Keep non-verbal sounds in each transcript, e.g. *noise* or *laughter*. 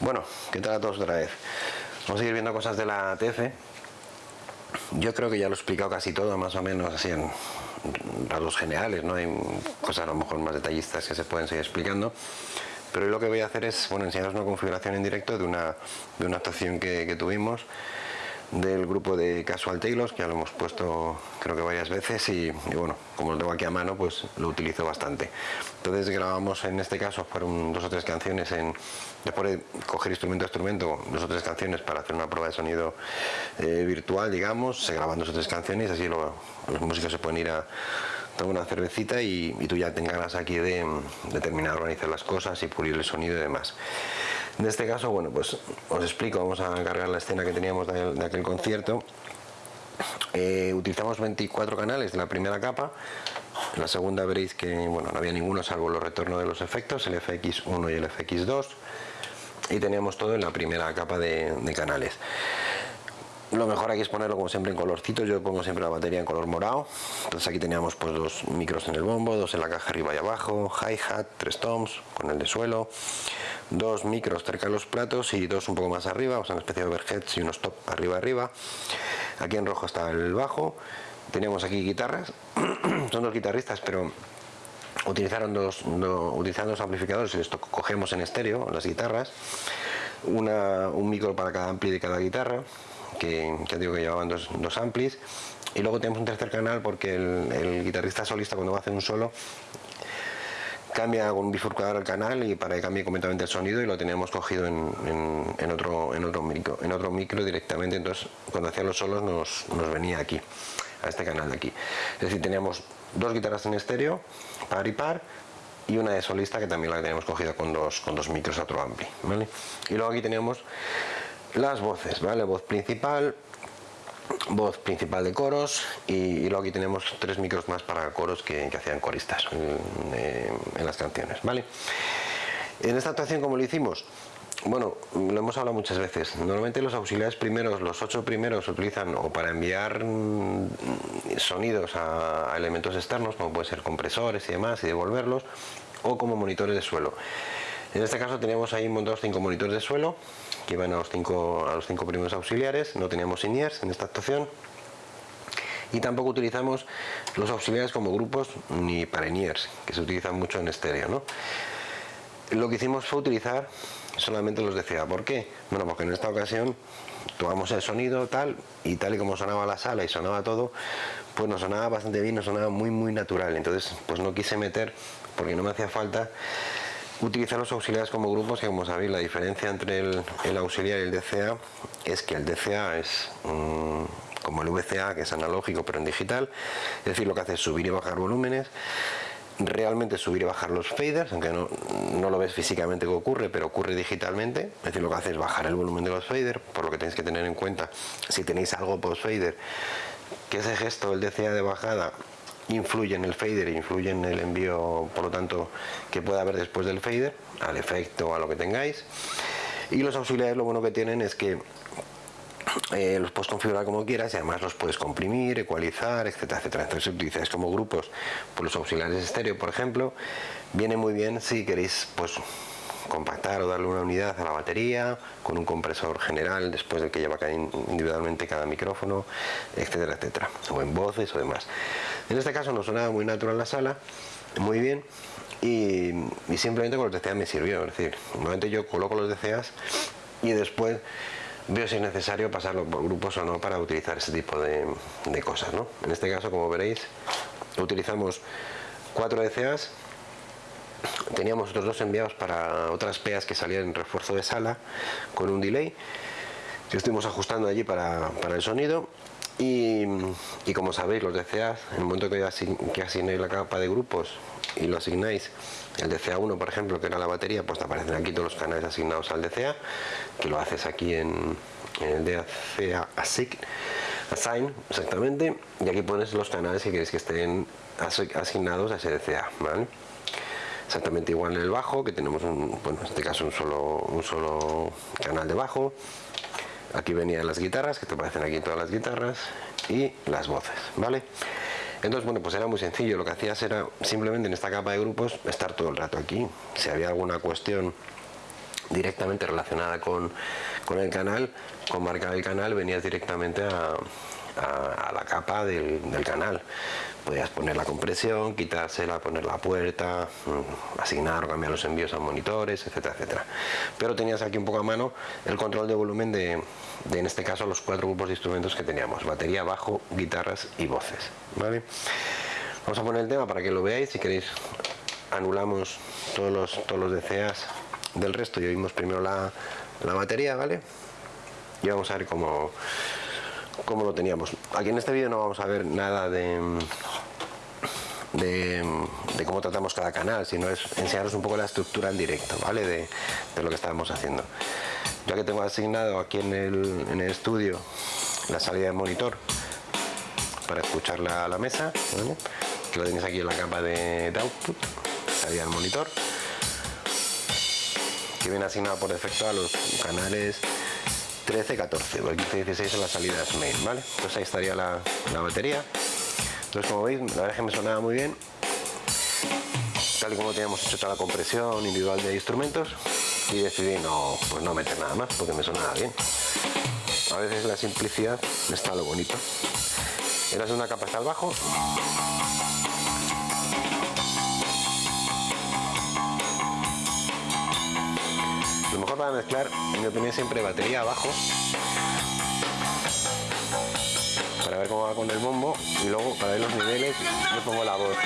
Bueno, ¿qué tal a todos otra vez? Vamos a seguir viendo cosas de la TF. Yo creo que ya lo he explicado casi todo, más o menos así en rasgos generales, ¿no? Hay cosas a lo mejor más detallistas que se pueden seguir explicando. Pero hoy lo que voy a hacer es bueno, enseñaros una configuración en directo de una, de una actuación que, que tuvimos del grupo de Casual Taylors, que ya lo hemos puesto creo que varias veces y, bueno, como lo tengo aquí a mano, pues lo utilizo bastante. Entonces grabamos en este caso fueron dos o tres canciones en después de coger instrumento a instrumento, dos o tres canciones para hacer una prueba de sonido eh, virtual, digamos, se graban dos o tres canciones, así los músicos se pueden ir a tomar una cervecita y, tú ya te encargas aquí de, de terminar de organizar las cosas y pulir el sonido y demás. En este caso, bueno, pues os explico, vamos a cargar la escena que teníamos de, aquel concierto. Eh, utilizamos 24 canales de la primera capa, en la segunda veréis que bueno, no había ninguno salvo los retornos de los efectos, el FX1 y el FX2 y teníamos todo en la primera capa de, canales. Lo mejor aquí es ponerlo como siempre en colorcitos, yo pongo siempre la batería en color morado. Entonces aquí teníamos pues dos micros en el bombo, dos en la caja arriba y abajo, hi-hat, tres toms con el de suelo, dos micros cerca de los platos y dos un poco más arriba, o sea una especie de overheads y unos top arriba arriba. Aquí en rojo está el bajo. Teníamos aquí guitarras, *clears throat* son dos guitarristas pero utilizaron dos, utilizando dos amplificadores y esto cogemos en estéreo las guitarras. un micro para cada ampli de cada guitarra que ya digo que llevaban dos, dos amplis y luego tenemos un tercer canal porque el, guitarrista solista cuando va a hacer un solo cambia un bifurcador el canal y para que cambie completamente el sonido y lo teníamos cogido en, en, otro en otro micro en otro micro directamente entonces cuando hacía los solos nos, nos, venía aquí a este canal de aquí es decir teníamos dos guitarras en estéreo par y par y una de solista que también la teníamos cogida con dos con dos micros a otro ampli ¿vale? y luego aquí teníamos las voces, ¿vale? Voz principal, voz principal de coros y, luego aquí tenemos tres micros más para coros que, hacían coristas en, las canciones, ¿vale? En esta actuación, como lo hicimos? Bueno, lo hemos hablado muchas veces. Normalmente los auxiliares primeros, los ocho primeros, se utilizan o para enviar mm, sonidos a, a elementos externos, como pueden ser compresores y demás, y devolverlos, o como monitores de suelo. En este caso teníamos ahí montados cinco monitores de suelo que iban a los cinco, a los cinco primeros auxiliares, no teníamos in en esta actuación y tampoco utilizamos los auxiliares como grupos ni para in que se utilizan mucho en estéreo. ¿no? Lo que hicimos fue utilizar solamente los de CA. ¿Por qué? Bueno, porque en esta ocasión tomamos el sonido tal y tal y como sonaba la sala y sonaba todo, pues nos sonaba bastante bien, nos sonaba muy muy natural. Entonces pues no quise meter, porque no me hacía falta utilizar los auxiliares como grupos que como sabéis la diferencia entre el, auxiliar y el DCA es que el DCA es como el VCA que es analógico pero en digital es decir lo que hace es subir y bajar volúmenes realmente subir y bajar los faders aunque no, no lo ves físicamente que ocurre pero ocurre digitalmente es decir lo que hace es bajar el volumen de los faders por lo que tenéis que tener en cuenta si tenéis algo post fader que ese gesto el DCA de bajada influye en el fader, influye en el envío, por lo tanto, que pueda haber después del fader, al efecto, a lo que tengáis. Y los auxiliares lo bueno que tienen es que eh, los puedes configurar como quieras y además los puedes comprimir, ecualizar, etcétera, etcétera. Entonces si utilizáis como grupos por los auxiliares estéreo, por ejemplo, viene muy bien si queréis pues compactar o darle una unidad a la batería con un compresor general después de que lleva individualmente cada micrófono, etcétera, etcétera, o en voces o demás. En este caso no sonaba muy natural la sala, muy bien, y, simplemente con los DCA me sirvió, es decir, normalmente yo coloco los DCAs y después veo si es necesario pasarlo por grupos o no para utilizar ese tipo de, de cosas. ¿no? En este caso, como veréis, utilizamos cuatro DCAs teníamos otros dos enviados para otras peas que salían en refuerzo de sala con un delay que estuvimos ajustando allí para, el sonido y, como sabéis los DCA en el momento que, que asignéis la capa de grupos y lo asignáis el DCA1 por ejemplo que era la batería pues te aparecen aquí todos los canales asignados al DCA que lo haces aquí en, el DCA assign, exactamente y aquí pones los canales que queréis que estén asignados a ese DCA ¿vale? Exactamente igual en el bajo que tenemos un, bueno, en este caso un solo, un solo canal de bajo. Aquí venían las guitarras que te aparecen aquí todas las guitarras y las voces vale entonces bueno pues era muy sencillo. Lo que hacías era simplemente en esta capa de grupos estar todo el rato aquí. Si había alguna cuestión directamente relacionada con, con el canal, con marcar el canal venías directamente a, a, la capa del, canal. Podías poner la compresión, quitársela, poner la puerta, mm, asignar o cambiar los envíos a monitores, etcétera, etcétera. Pero tenías aquí un poco a mano el control de volumen de, en este caso, los cuatro grupos de instrumentos que teníamos. Batería, bajo, guitarras y voces. ¿vale? Vamos a poner el tema para que lo veáis. Si queréis, anulamos todos los, todos los DCAs del resto y oímos primero la, la batería, ¿vale? Y vamos a ver cómo, como lo teníamos. Aquí en este vídeo no vamos a ver nada de, de, cómo tratamos cada canal, sino es enseñaros un poco la estructura en directo, ¿vale? De, lo que estábamos haciendo. Ya que tengo asignado aquí en el, en el estudio la salida de monitor para escuchar la, la mesa, que lo tenéis aquí en la capa de, de output, salida del monitor, que viene asignado por defecto a los canales 13, 14, porque 15, 16 son las salidas main, ¿vale? Entonces ahí estaría la, batería. Entonces como veis, la verdad es que me sonaba muy bien. Tal y como teníamos hecho toda la compresión individual de instrumentos y decidí no, pues no meter nada más porque me sonaba bien. A veces la simplicidad está lo bonito. Era una capa hasta el bajo. Para mezclar, en mi opinión, siempre batería abajo. Para ver cómo va con el bombo y luego para ver los niveles yo pongo la voz.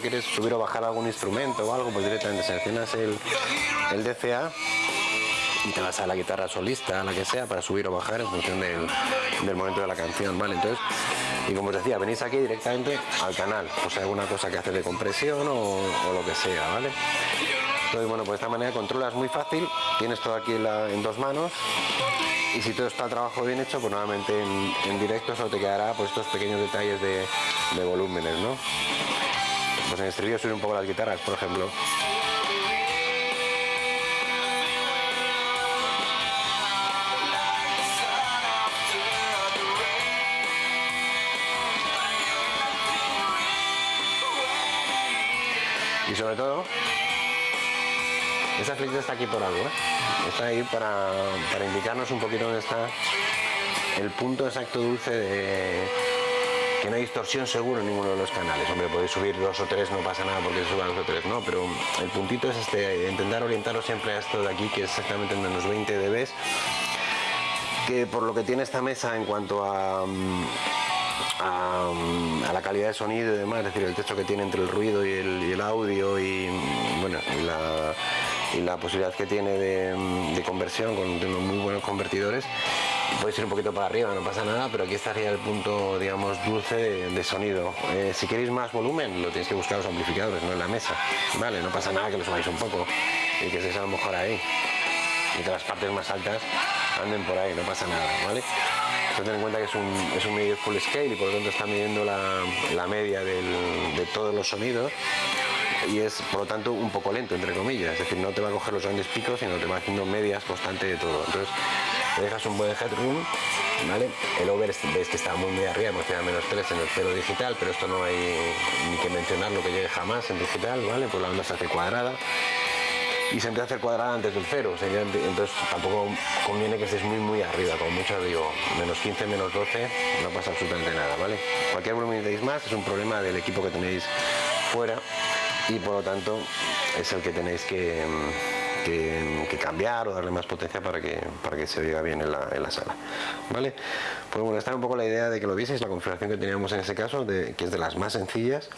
Quieres subir o bajar algún instrumento o algo, pues directamente seleccionas el, el DCA y te vas a la guitarra solista, la que sea, para subir o bajar en función del, momento de la canción, ¿vale? Entonces, y como os decía, venís aquí directamente al canal, o sea, alguna cosa que hace de compresión o, lo que sea, ¿vale? Entonces, bueno, pues de esta manera controlas muy fácil, tienes todo aquí en dos manos y si todo está el trabajo bien hecho, pues nuevamente en, directo solo te quedará pues estos pequeños detalles de, volúmenes, ¿no? Pues en este vídeo subir un poco las guitarras, por ejemplo. Y sobre todo, esa flechita está aquí por algo, ¿eh? Está ahí para, indicarnos un poquito dónde está el punto exacto dulce de que no hay distorsión seguro en ninguno de los canales. Hombre, podéis subir dos o tres, no pasa nada porque suban dos o tres, no, pero el puntito es este, intentar orientaros siempre a esto de aquí, que es exactamente en menos 20 dB, que por lo que tiene esta mesa en cuanto a, a, la calidad de sonido y demás, es decir, el texto que tiene entre el ruido y el, audio y, bueno, y la posibilidad que tiene de, conversión con unos muy buenos convertidores podéis ir un poquito para arriba, no pasa nada, pero aquí estaría el punto, digamos, dulce de, sonido. Eh, si queréis más volumen, lo tenéis que buscar los amplificadores, no en la mesa. Vale, no pasa nada que lo subáis un poco y que se a lo mejor ahí. Y que las partes más altas anden por ahí, no pasa nada, ¿vale? ten en cuenta que es un, es un medio full scale y por lo tanto está midiendo la, media de todos los sonidos y es por lo tanto un poco lento entre comillas, es decir, no te va a coger los grandes picos, sino te va haciendo medias constante de todo. Entonces, dejas un buen headroom, ¿vale? El over veis que está muy muy arriba, hemos tenido menos 3 en el cero digital, pero esto no hay ni que mencionar lo que llegue jamás en digital, ¿vale? Pues la onda se hace cuadrada y se empieza a hacer cuadrada antes del cero, entonces tampoco conviene que estés muy muy arriba, como mucho digo, menos 15, menos 12, no pasa absolutamente nada, ¿vale? Cualquier volumen que más es un problema del equipo que tenéis fuera y por lo tanto es el que tenéis que, cambiar o darle más potencia para que, para que se oiga bien en la, sala. ¿Vale? Pues bueno, esta es un poco la idea de que lo vieseis, la configuración que teníamos en ese caso, de, que es de las más sencillas.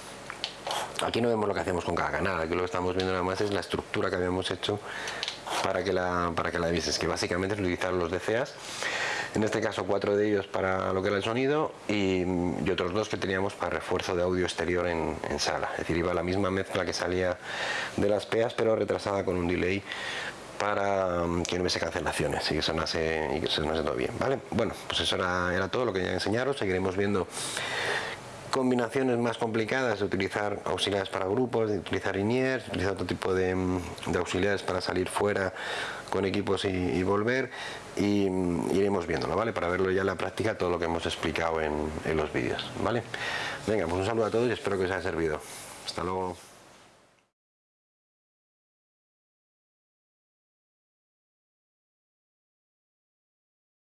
Aquí no vemos lo que hacemos con cada canal, aquí lo que estamos viendo nada más es la estructura que habíamos hecho para que la, para que la vieses, que básicamente es utilizar los DCAs, en este caso cuatro de ellos para lo que era el sonido y, otros dos que teníamos para refuerzo de audio exterior en, sala, es decir, iba la misma mezcla que salía de las PEAs pero retrasada con un delay para mm, que no hubiese cancelaciones y que sonase, y que sonase todo bien, ¿vale? Bueno, pues eso era, todo lo que quería enseñaros, seguiremos viendo combinaciones más complicadas de utilizar auxiliares para grupos, de utilizar INIERs, utilizar otro tipo de, auxiliares para salir fuera con equipos y, volver y iremos viéndolo, ¿vale? Para verlo ya en la práctica todo lo que hemos explicado en, en los vídeos, ¿vale? Venga, pues un saludo a todos y espero que os haya servido. Hasta luego.